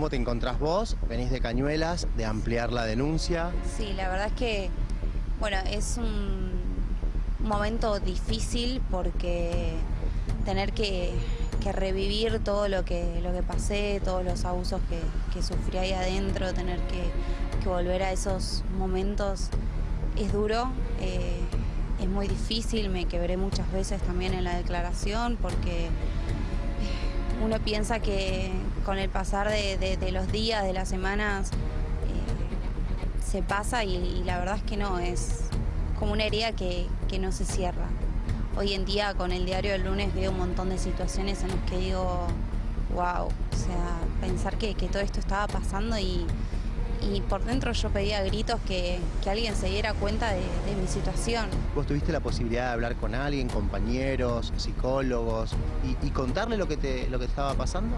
¿Cómo te encontrás vos? Venís de Cañuelas, de ampliar la denuncia. Sí, la verdad es que, bueno, es un momento difícil porque tener que, revivir todo lo que, lo que pasé, todos los abusos que, que sufrí ahí adentro, tener que, que, volver a esos momentos es duro, eh, es muy difícil, me quebré muchas veces también en la declaración porque uno piensa que con el pasar de, los días, de las semanas, eh, se pasa y, la verdad es que no, es como una herida que, que, no se cierra. Hoy en día con el diario del lunes veo un montón de situaciones en las que digo, wow, o sea, pensar que, que todo esto estaba pasando y, y por dentro yo pedía gritos que, que alguien se diera cuenta de, de, mi situación. ¿Vos tuviste la posibilidad de hablar con alguien, compañeros, psicólogos y, y contarle lo que, te, lo que estaba pasando?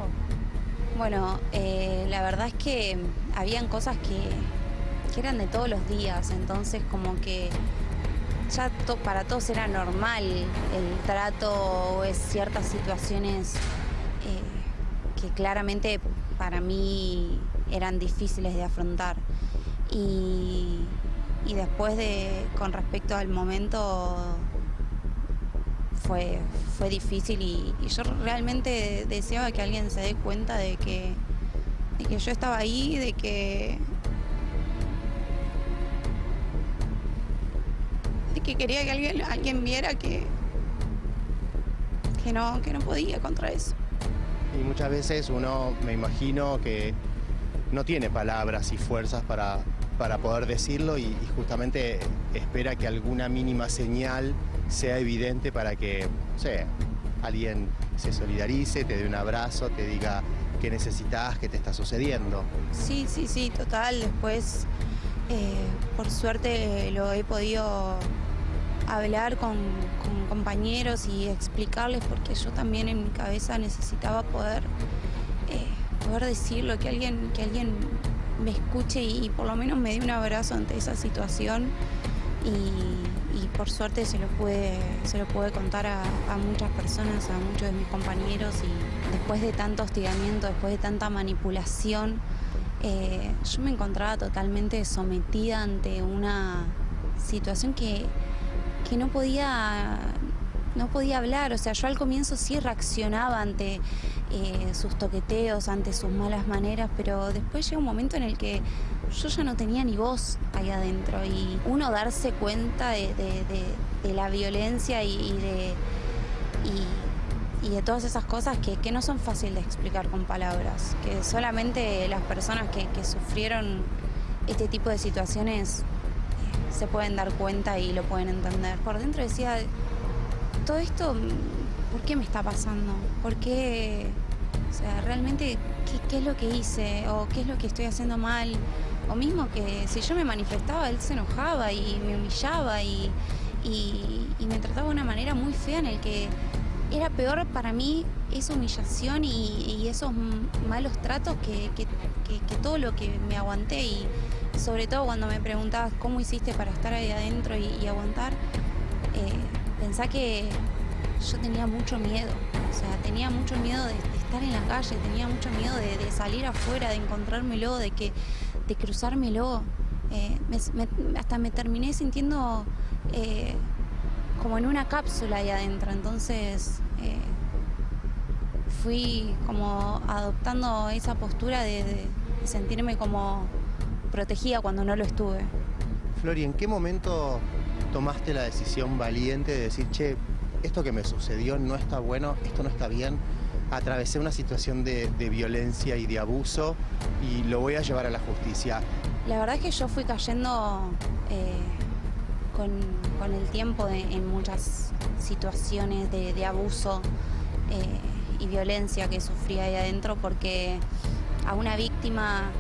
Bueno, eh, la verdad es que habían cosas que, eran de todos los días, entonces como que ya para todos era normal el trato o ciertas situaciones eh, que claramente para mí eran difíciles de afrontar. Y después de, con respecto al momento, fue, difícil y, yo realmente deseaba que alguien se dé cuenta de que, que yo estaba ahí, de que, de que quería que alguien, alguien viera que, que, no, que no podía contra eso. Y muchas veces uno, me imagino que no tiene palabras y fuerzas para, para poder decirlo y, justamente espera que alguna mínima señal sea evidente para que, no sé, alguien se solidarice, te dé un abrazo, te diga qué necesitas, qué te está sucediendo. Sí, sí, sí, total. Después, eh, por suerte, lo he podido hablar con, con, compañeros y explicarles porque yo también en mi cabeza necesitaba poder eh, poder decirlo, que alguien, que alguien me escuche y, por lo menos me dé un abrazo ante esa situación. Y, por suerte se lo pude, se lo pude contar a, a, muchas personas, a muchos de mis compañeros. Y después de tanto hostigamiento, después de tanta manipulación, eh, yo me encontraba totalmente sometida ante una situación que, que no podía no podía hablar, o sea, yo al comienzo sí reaccionaba ante eh, sus toqueteos, ante sus malas maneras, pero después llega un momento en el que yo ya no tenía ni voz ahí adentro y uno darse cuenta de, la violencia y, de, y, de todas esas cosas que, no son fáciles de explicar con palabras, que solamente las personas que, que sufrieron este tipo de situaciones eh, se pueden dar cuenta y lo pueden entender. Por dentro decía, todo esto, ¿por qué me está pasando? ¿Por qué? O sea, realmente, ¿qué, ¿qué, es lo que hice? ¿O qué es lo que estoy haciendo mal? O mismo que si yo me manifestaba, él se enojaba y me humillaba y, me trataba de una manera muy fea en el que era peor para mí esa humillación y, esos malos tratos que, que, todo lo que me aguanté y sobre todo cuando me preguntabas cómo hiciste para estar ahí adentro y, y aguantar. Eh, pensá que yo tenía mucho miedo, o sea, tenía mucho miedo de, estar en la calle, tenía mucho miedo de, salir afuera, de encontrármelo, de que de cruzármelo. Eh, hasta me terminé sintiendo eh, como en una cápsula ahí adentro, entonces eh, fui como adoptando esa postura de, sentirme como protegida cuando no lo estuve. Flori, ¿en qué momento tomaste la decisión valiente de decir, che, esto que me sucedió no está bueno, esto no está bien, atravesé una situación de, violencia y de abuso y lo voy a llevar a la justicia. La verdad es que yo fui cayendo eh, con, el tiempo en muchas situaciones de, abuso eh, y violencia que sufría ahí adentro porque a una víctima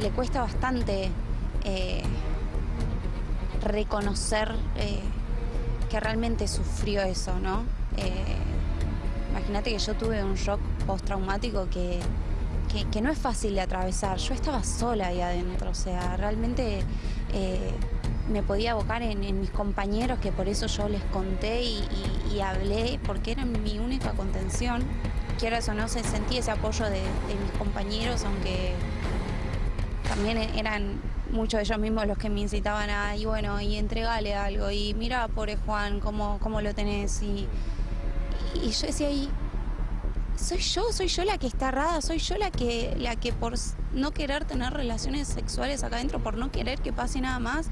le cuesta bastante eh, reconocer eh, que realmente sufrió eso, ¿no? Eh, Imagínate que yo tuve un shock postraumático que, que, que, no es fácil de atravesar. Yo estaba sola ahí adentro, o sea, realmente eh, me podía abocar en, mis compañeros, que por eso yo les conté y, hablé, porque eran mi única contención. Quiero eso, no se sentí ese apoyo de mis compañeros, aunque también eran muchos de ellos mismos los que me incitaban a, y bueno, y entregale algo, y mira, pobre Juan, cómo, cómo lo tenés, y, y yo decía, y soy yo, soy yo la que está errada, soy yo la que, la que por no querer tener relaciones sexuales acá adentro, por no querer que pase nada más,